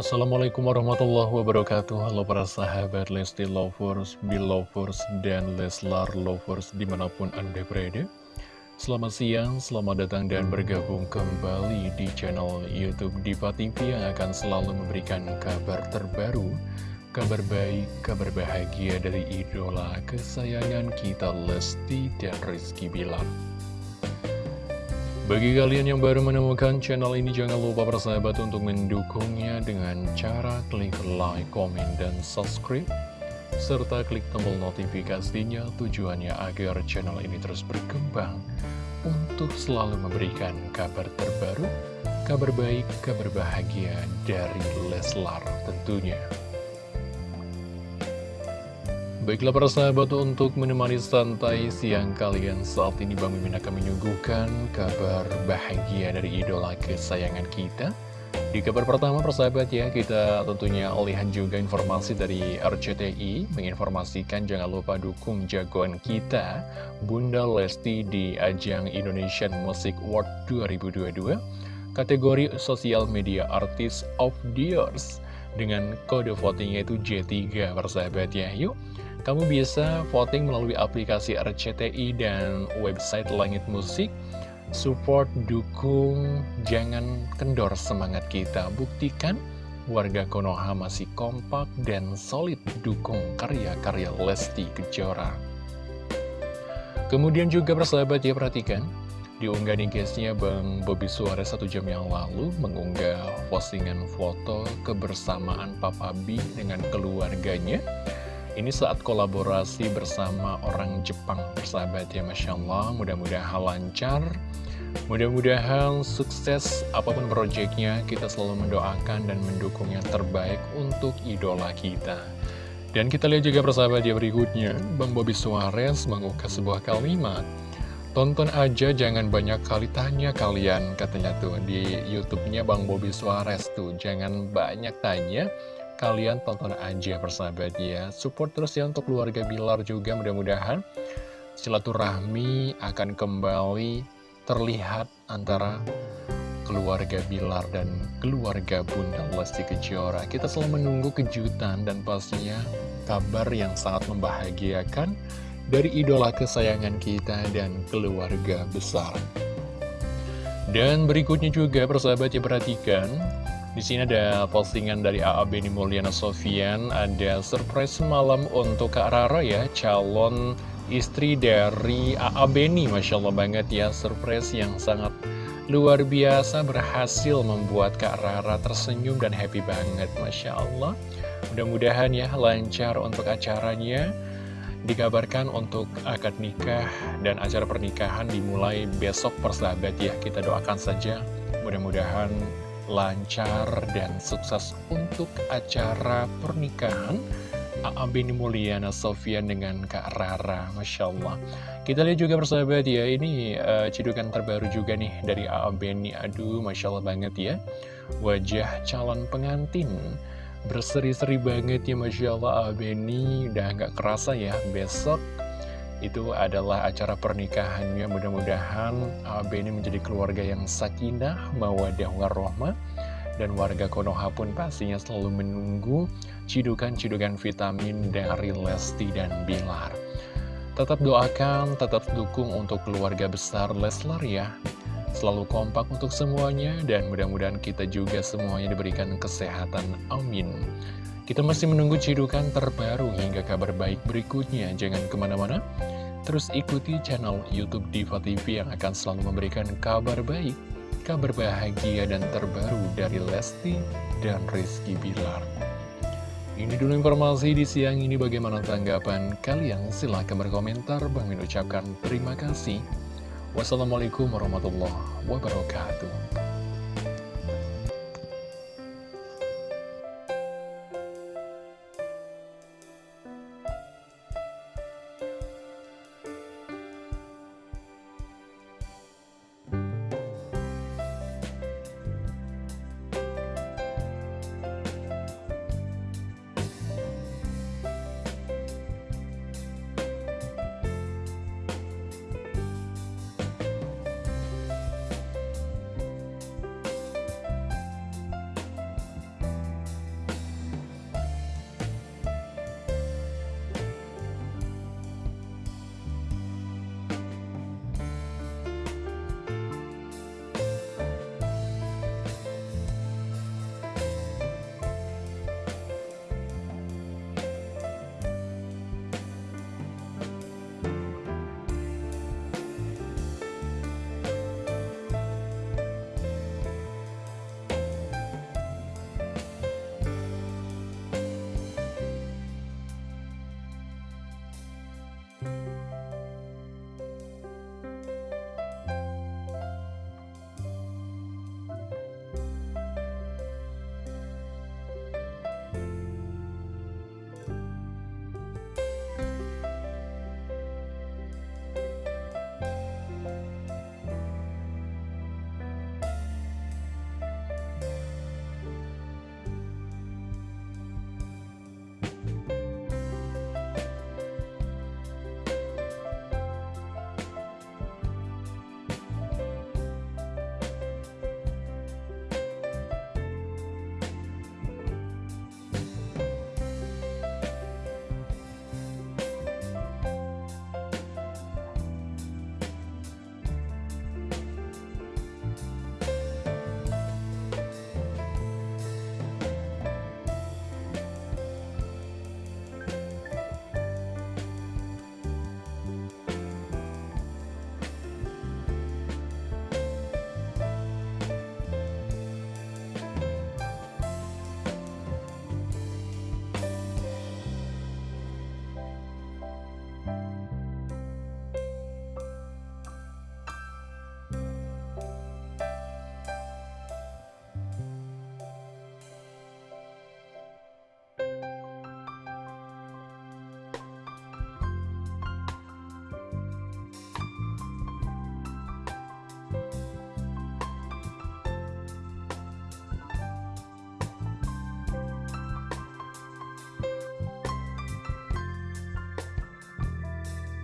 Assalamualaikum warahmatullahi wabarakatuh. Halo para sahabat Lesti Lovers, Belovers, dan Leslar Lovers di mana pun Anda berada. Selamat siang, selamat datang dan bergabung kembali di channel Youtube Diva TV Yang akan selalu memberikan kabar terbaru Kabar baik, kabar bahagia dari idola kesayangan kita Lesti dan Rizky Bilar bagi kalian yang baru menemukan channel ini, jangan lupa bersahabat untuk mendukungnya dengan cara klik like, komen, dan subscribe. Serta klik tombol notifikasinya tujuannya agar channel ini terus berkembang untuk selalu memberikan kabar terbaru, kabar baik, kabar bahagia dari Leslar tentunya. Baiklah para sahabat untuk menemani santai siang kalian saat ini Bang Mimin akan menyuguhkan kabar bahagia dari idola kesayangan kita. Di kabar pertama persahabat ya kita tentunya lihat juga informasi dari RCTI Menginformasikan jangan lupa dukung jagoan kita Bunda Lesti di ajang Indonesian Music Award 2022 Kategori Social Media Artist of the Years dengan kode votingnya itu J3 persahabat ya. Yuk kamu bisa voting melalui aplikasi RCTI dan website Langit Musik. Support, dukung, jangan kendor semangat kita. Buktikan warga Konoha masih kompak dan solid dukung karya-karya Lesti Kejora. Kemudian juga persahabat ya perhatikan, diunggah nih guysnya Bang Bobby Suarez satu jam yang lalu mengunggah postingan foto kebersamaan Papa B dengan keluarganya ini saat kolaborasi bersama orang Jepang persahabat ya Masya Allah. Mudah-mudahan lancar. Mudah-mudahan sukses apa pun proyeknya Kita selalu mendoakan dan mendukung yang terbaik untuk idola kita. Dan kita lihat juga persahabat ya berikutnya. Bang Bobby Suarez mengukas sebuah kalimat. Tonton aja jangan banyak kali tanya kalian katanya tuh di YouTube-nya Bang Bobby Suarez tuh. Jangan banyak tanya kalian tonton aja persahabat ya. Support terus ya untuk keluarga Bilar juga mudah-mudahan Silaturahmi akan kembali terlihat antara keluarga Bilar dan keluarga Bunda Lesti Kejora. Kita selalu menunggu kejutan dan pastinya kabar yang sangat membahagiakan dari idola kesayangan kita dan keluarga besar. Dan berikutnya juga persahabat ya perhatikan di sini ada postingan dari AA Beni Mulyana Sofian, ada surprise malam untuk Kak Rara ya, calon istri dari AA Beni, Masya Allah banget ya, surprise yang sangat luar biasa berhasil membuat Kak Rara tersenyum dan happy banget, Masya Allah. Mudah-mudahan ya lancar untuk acaranya, dikabarkan untuk akad nikah dan acara pernikahan dimulai besok persahabat ya, kita doakan saja mudah-mudahan lancar dan sukses untuk acara pernikahan A.A. Bini Mulyana Sofian dengan Kak Rara Masya Allah Kita lihat juga persahabat ya Ini uh, cidukan terbaru juga nih Dari A.A. Aduh Masya Allah banget ya Wajah calon pengantin Berseri-seri banget ya Masya Allah A.A. Udah gak kerasa ya Besok itu adalah acara pernikahannya mudah-mudahan AB ini menjadi keluarga yang sakinah, mawadah warohmah dan warga Konoha pun pastinya selalu menunggu cidukan-cidukan vitamin dari Lesti dan Bilar. Tetap doakan, tetap dukung untuk keluarga besar Leslar ya. Selalu kompak untuk semuanya dan mudah-mudahan kita juga semuanya diberikan kesehatan. Amin. Kita masih menunggu cidukan terbaru hingga kabar baik berikutnya. Jangan ke mana-mana, terus ikuti channel Youtube Diva TV yang akan selalu memberikan kabar baik, kabar bahagia dan terbaru dari Lesti dan Rizky Bilar. Ini dulu informasi di siang ini bagaimana tanggapan kalian? Silahkan berkomentar. Bang Min ucapkan terima kasih. Wassalamualaikum warahmatullahi wabarakatuh.